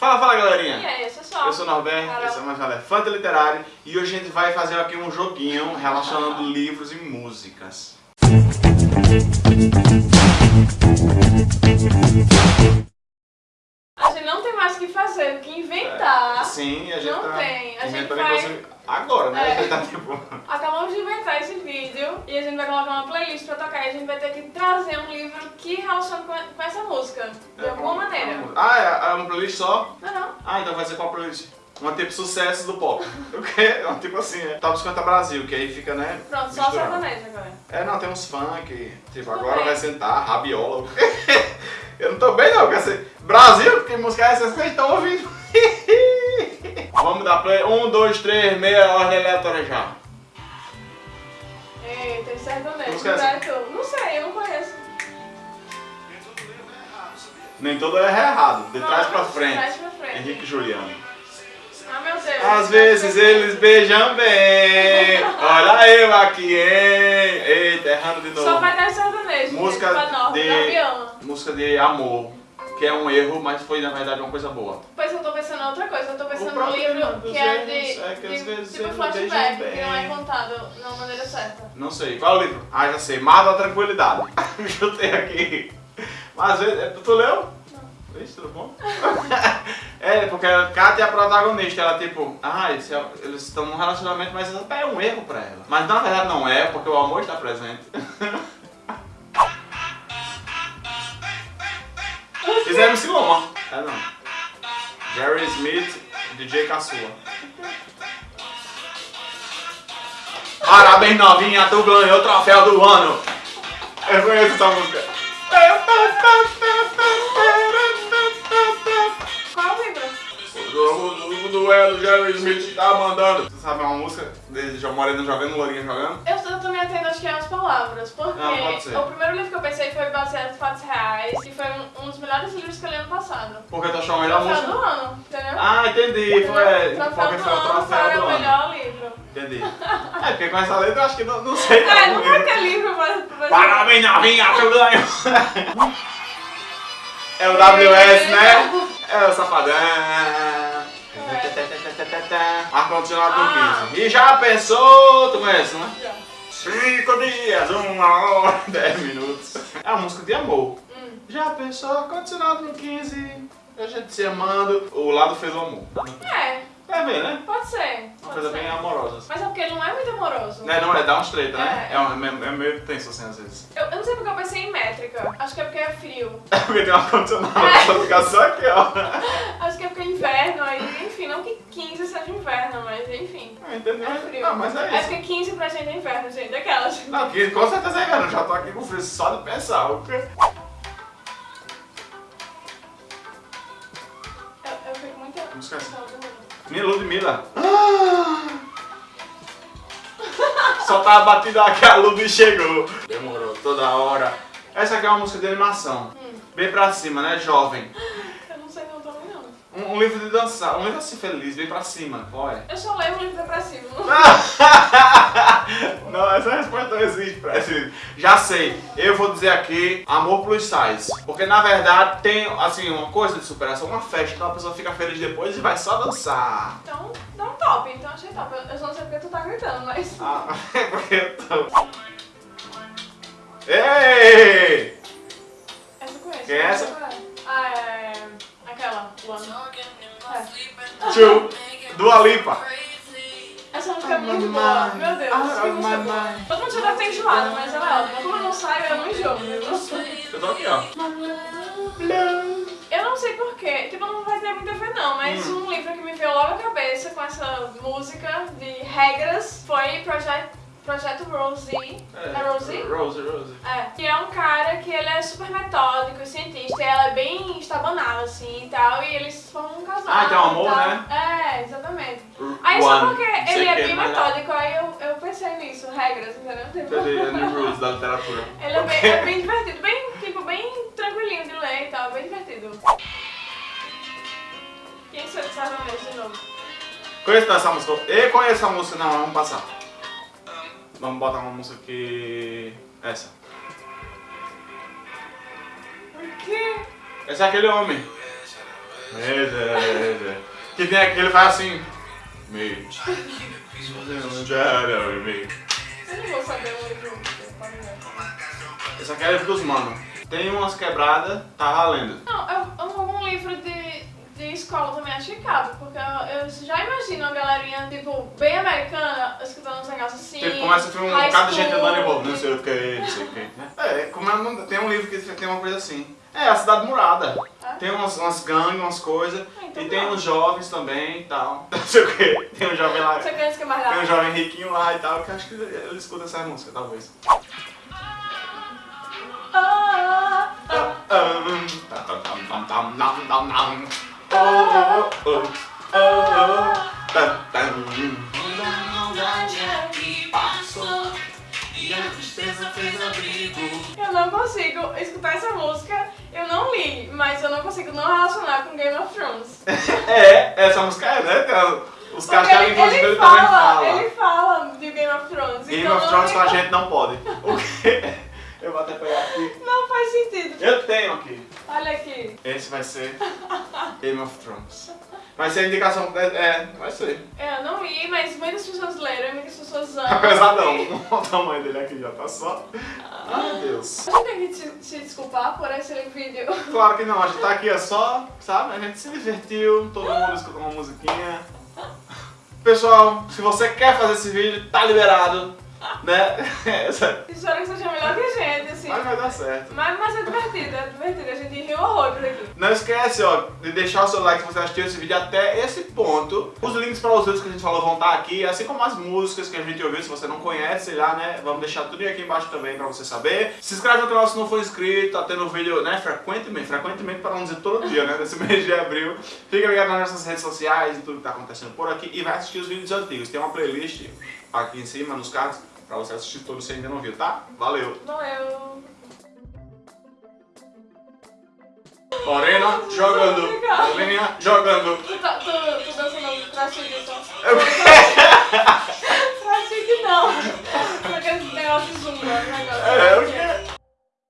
Fala, fala galerinha! E aí, eu sou só. Eu sou o Norberto, Carol. esse é mais um Elefante Literário e hoje a gente vai fazer aqui um joguinho relacionando livros e músicas. A gente não tem mais o que fazer do que inventar. Sim, a gente Não tá tem, a gente vai- agora, né? É. A gente tá tipo... Acabamos de inventar esse vídeo e a gente vai colocar uma playlist pra tocar e a gente vai ter que trazer um livro que relaciona com, essa música, de alguma maneira. É, é uma playlist só? Não, não. Ah, então vai ser qual playlist? Uma tipo sucesso do pop. O quê? Uma tipo assim, é Top 50 Brasil, que aí fica, né? Pronto, só sertanejo agora. É, não, tem uns funk, tipo, agora bem. vai sentar, rabiola. Eu não tô bem não, quer ser Brasil, que música é essa que vocês estão ouvindo? Vamos dar play. Um, dois, três, meia, ordem aleatória já. Eita, sertanejo. Música é essa? é? Não sei, eu não conheço. Nem todo erro é errado, de trás pra de frente. trás pra frente. Henrique e Juliano. Ah, meu Deus. Às vezes eles beijam bem, olha eu aqui, hein? Eita, errando de novo. Só vai dar sertanejo. Música de- Gavião. Música de amor, que é um erro, mas foi na verdade uma coisa boa. Pois eu tô pensando em outra coisa, eu tô pensando O num problema livro que é de, é que às de- vezes tipo flashback, que não é contado na maneira certa. Não sei. Qual é o livro? Ah, já sei. Mar da Tranquilidade. Chutei aqui. Mas às vezes. é, Tu leu? Não. Ixi, tudo bom? é, porque a Kátia é a protagonista. Ela, tipo, ah, esse é- eles estão num relacionamento, mas é um erro pra ela. Mas na verdade não é, porque o amor está presente. Fizeram MC Loma. É não. Jerry Smith, DJ Caçua. Parabéns novinha, tu ganhou o troféu do ano. Eu conheço essa música. Qual o livro? O duelo Jerry Smith tá mandando. Você sabe uma música de João Moreno jogando, Lourinha jogando? Eu, tô me atendo, acho que é as palavras, porque ser. o primeiro livro que eu pensei foi baseado em fatos reais e foi um, um dos melhores livros que eu li ano passado. Porque tu achou a melhor música? do ano, entendeu? Ah, entendi. Foi, porque do foi o ano troféu para do o melhor livro. Entendi. É, porque com essa letra eu acho que não, não sei. É, não. vai ter livro, mas... mas Parabéns novinha, tu ganhou. É o WS, né? É o safadão. Ar-condicionado com Ah. 15. E já pensou? Tu conhece, não é? Já. Cinco dias, uma hora, dez minutos. É uma música de amor. Hum. Já pensou? Ar-condicionado no 15. A gente se amando. O lado fez o amor. É, É bem, né? pode ser. Uma Pode coisa ser. bem amorosa. assim. Mas é porque ele não é muito Né, não é? Dá uns treta, né? É. É, é, é meio tenso assim às vezes. Eu, eu não sei porque eu pensei em métrica. Acho que é porque é frio. É porque tem um ar-condicionado, É. só ficar só aqui, ó. Acho que é porque é inverno aí, enfim, não que 15 seja inverno, mas enfim. Ah, Entendeu? É frio. Não, mas é É isso. porque 15 pra gente é inverno, gente. Daquelas. Não, que com certeza é inverno. Já tô aqui com frio só de pensar. O quê? Eu, eu fico muito. Assim. Saudade. Minha Ludmilla. Tava batida aqui, a Lud chegou. Demorou toda hora. Essa aqui é uma música de animação. Hum. Bem pra cima, né? Jovem. Eu não sei não também não. Um, livro de dançar, um livro assim feliz, bem pra cima. Qual é? Eu só leio um livro depressivo. Não, essa resposta não existe pra esse. Já sei, eu vou dizer aqui Amor Plus Size. Porque na verdade tem assim uma coisa de superação, uma festa, então a pessoa fica feliz depois e vai só dançar. Então, dá um top. Então achei top. Eu, só não sei porque tu tá gritando, mas. Ah, é porque eu tô. Ei! Essa eu conheço. Quem é essa? Ah, é. One. É. Tchu, Dua Lipa. Essa música é Ah, muito boa. Meu Deus, Ah, que música boa. Todo mundo já deve ter enjoado, mas ela é ótima. Como eu não saio, eu não enjoo. viu? Eu tô aqui, ó. Eu não sei porquê, tipo, não vai ter muito a ver não, mas Hum. um livro que me veio logo à cabeça com essa música de regras foi Projeto, Projeto Rosie. É, Rosie? Rose, Rose. É, que é um cara que ele é super metódico cientista, e ela é bem estabanada, assim, e tal, e eles formam um casal. Ah, tem um amor, e tal. né? É, exatamente. Aí só One, porque não sei ele é que, bem mas- metódico, aí eu, eu pensei nisso, regras, entendeu? Entendi, é Rules da literatura. Ele é bem, é bem divertido, bem, tipo, bem tranquilinho de ler e tal, bem divertido. Quem sou de sertanejo de novo? Conheço essa música? Eu conheço essa música, não, vamos passar. Vamos botar uma música que. Essa. Por quê? Esse é aquele homem. É- Que tem aquele faz assim. Mate. Eu não vou saber o livro. Esse aqui é livro dos manos. Tem umas quebradas, tá valendo. Não, eu, eu algum livro de, de escola também chicado, porque eu, eu já imagino uma galerinha, tipo, bem americana, escutando. Tipo, começa a ter um bocado de gente andando em volta, não sei o que, não sei o que. É, como é, não- tem um livro que tem uma coisa assim. É, a cidade murada. É? Tem umas, umas gangues, umas coisas. Ah, então e tem uns jovens também e tal. Não sei o que. Tem um jovem lá. Você que é mais Tem um jovem riquinho lá e tal, que acho que ele escuta essa música, talvez. Ah, ah, ah. Eu não consigo escutar essa música, eu não li, mas eu não consigo não relacionar com Game of Thrones. É, essa música é, né? Os caras ele, ele dele fala, também falam. ele fala de Game of Thrones. Game então of Thrones com a gente não pode. O quê? Eu vou até pegar aqui. Não faz sentido. Eu tenho aqui. Olha aqui. Esse vai ser Game of Thrones. Vai ser a indicação. É, é, vai ser. Eu não li, mas muitas pessoas leram e muitas pessoas amam. Pesadão. Olha o tamanho dele aqui, já tá só. Ai, meu Deus. A gente tem que te, te desculpar por esse vídeo. Claro que não, a gente tá aqui é só, sabe? A gente se divertiu, todo mundo escutou uma musiquinha. Pessoal, se você quer fazer esse vídeo, tá liberado, né? Espero que seja melhor que a gente, assim. Mas vai dar certo. Mas, mas é divertido, é divertido. A gente riu horrores aqui. Não esquece, ó, de deixar o seu like se você assistiu esse vídeo até esse ponto. Os links para os vídeos que a gente falou vão estar aqui, assim como as músicas que a gente ouviu, se você não conhece, sei lá, né? Vamos deixar tudo aqui embaixo também para você saber. Se inscreve no canal se não for inscrito, tá tendo vídeo, né, frequentemente, frequentemente para não dizer todo dia, né, nesse mês de abril. Fica ligado nas nossas redes sociais e tudo que tá acontecendo por aqui e vai assistir os vídeos antigos. Tem uma playlist aqui em cima, nos cards, pra você assistir todos se ainda não viu, tá? Valeu! Valeu! Lorena jogando! Lorena jogando! Tu, tá, tu, tu dançando trastigo, tá então. Eu... trastigo assim. não! Aquele negócio de zumba, negócio. É, eu quero.